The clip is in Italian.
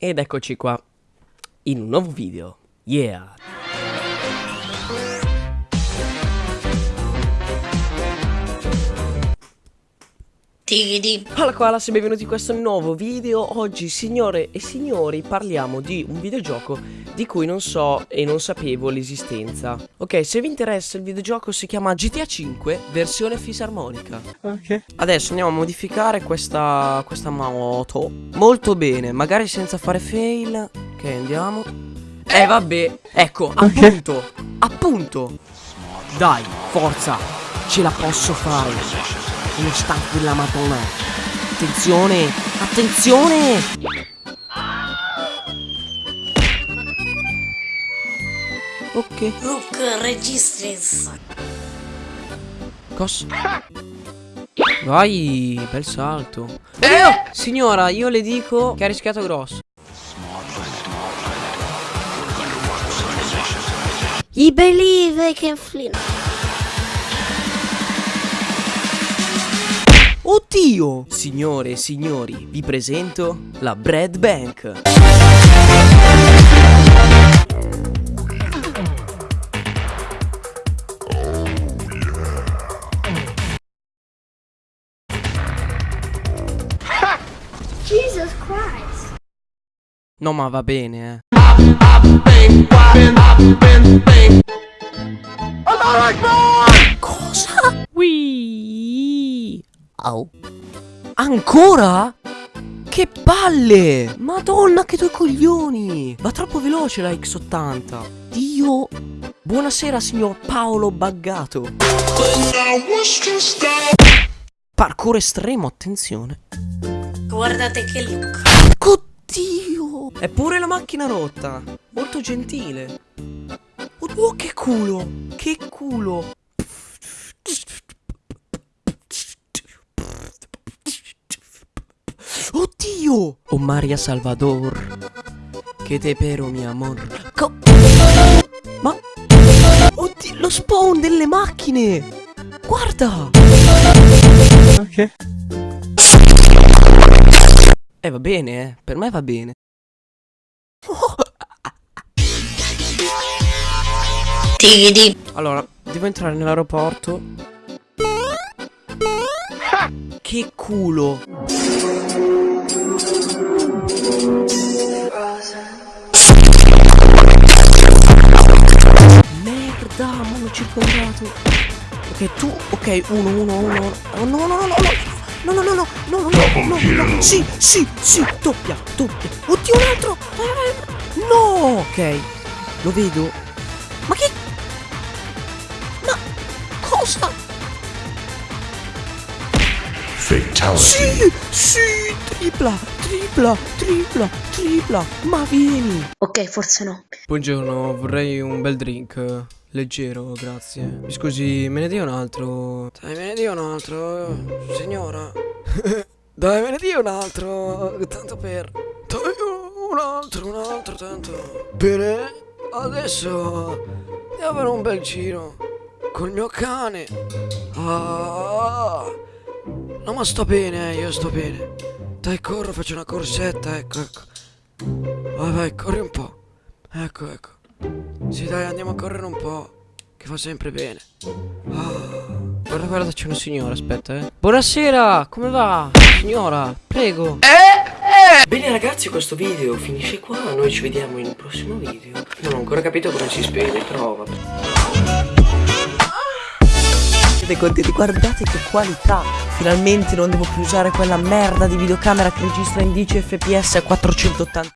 Ed eccoci qua, in un nuovo video. Yeah! Alla quale se benvenuti in questo nuovo video Oggi signore e signori parliamo di un videogioco di cui non so e non sapevo l'esistenza. Ok se vi interessa il videogioco si chiama GTA 5 versione fisarmonica. Ok. Adesso andiamo a modificare questa, questa moto. Molto bene magari senza fare fail. Ok andiamo. Eh vabbè ecco appunto Appunto. Dai forza Ce la posso fare. Uno staff della madonna. Attenzione Attenzione Ok Look, registris. Cos Vai Bel salto eh! Signora io le dico che ha rischiato grosso I believe I can fly. Oddio Signore e signori Vi presento la Bread Bank Jesus Christ. No ma va bene eh. Cosa? Wii. Au. Ancora? Che palle! Madonna che due coglioni! Va troppo veloce la X80 Dio. Buonasera signor Paolo Baggato. Parkour estremo, attenzione Guardate che look. Oddio! È pure la macchina rotta. Molto gentile. Oh che culo. Che culo. Oddio! Oh Maria Salvador. Che te pero mi amor. Co Ma Oddio lo spawn delle macchine. Guarda! Ok va bene eh Per me va bene. Allora, devo entrare nell'aeroporto. Che culo! Merda, mi hanno circondato. Ok, tu, ok, uno, uno, uno. Oh, no, no, no, no, no. No, no, no, no, no, no, no, no, no, sì, sì, sì, doppia, doppia. Oddio, un altro! Vai. No! Ok, lo vedo. Ma che ma cosa? Fatality. Sì, sì, tripla, tripla, tripla, tripla, ma vieni. Ok, forse no. Buongiorno, vorrei un bel drink, leggero, grazie. Mi scusi, me ne dia un altro? Dai, me ne dia un altro, signora. Dai, me ne dia un altro, tanto per... Dai, un altro, un altro, tanto. Bene, adesso devo avere un bel giro col mio cane. Ah, no, ma sto bene, eh, io sto bene. Dai, corro, faccio una corsetta, ecco, ecco. Vai, vai, corri un po'. Ecco, ecco. Sì, dai, andiamo a correre un po'. Che fa sempre bene. Ah, guarda, guarda, c'è una signora, aspetta, eh. Buonasera, come va? Signora, prego. Bene ragazzi questo video finisce qua Noi ci vediamo in un prossimo video Non ho ancora capito come si spegne però vabbè Siete contenti? Guardate che qualità Finalmente non devo più usare quella merda di videocamera che registra in 10 fps a 480